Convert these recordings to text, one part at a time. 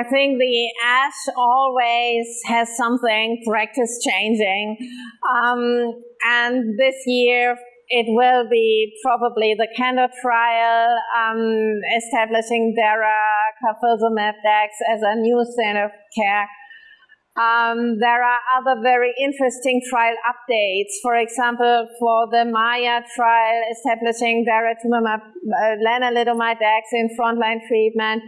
I think the ASH always has something practice changing. Um, and this year it will be probably the CANDOR trial um, establishing DARA carfilzomib dex as a new standard of care. Um, there are other very interesting trial updates. For example, for the MAIA trial establishing daratumumab uh, lenalidomide dex in frontline treatment,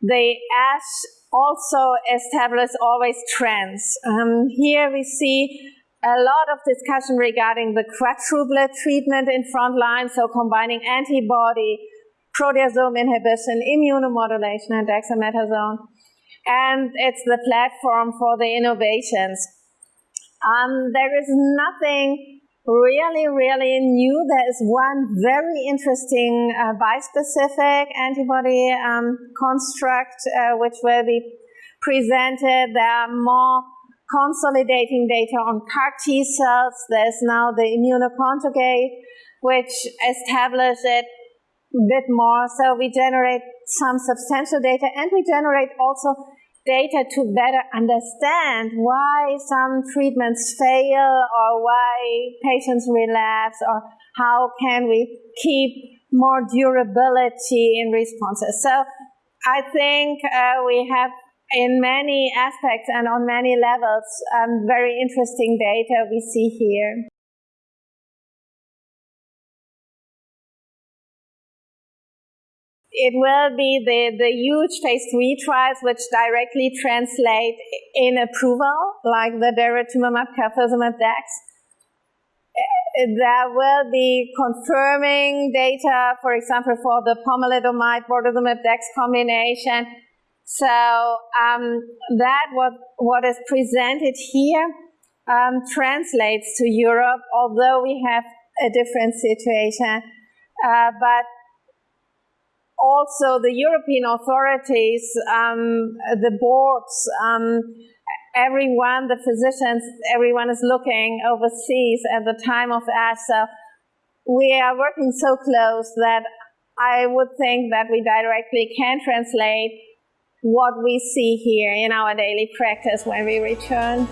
the ASH also established always trends. Um, here we see a lot of discussion regarding the quadruplet treatment in frontline, so combining antibody, proteasome inhibition, immunomodulation, and dexamethasone. And it's the platform for the innovations. Um, there is nothing really, really new. There is one very interesting uh, bispecific antibody um, construct uh, which will be presented. There are more consolidating data on CAR T cells. There's now the immunoconjugate, which establishes it a bit more. So we generate some substantial data and we generate also data to better understand why some treatments fail or why patients relapse or how can we keep more durability in responses. So I think uh, we have in many aspects and on many levels um, very interesting data we see here. It will be the, the huge phase three trials which directly translate in approval, like the daratumumab carfilzomib dex. There will be confirming data, for example, for the pomalidomide bortezomib dex combination. So um, that what what is presented here um, translates to Europe, although we have a different situation. Uh, but also the European authorities, um, the boards, um, everyone, the physicians, everyone is looking overseas at the time of. So we are working so close that I would think that we directly can translate what we see here in our daily practice when we return.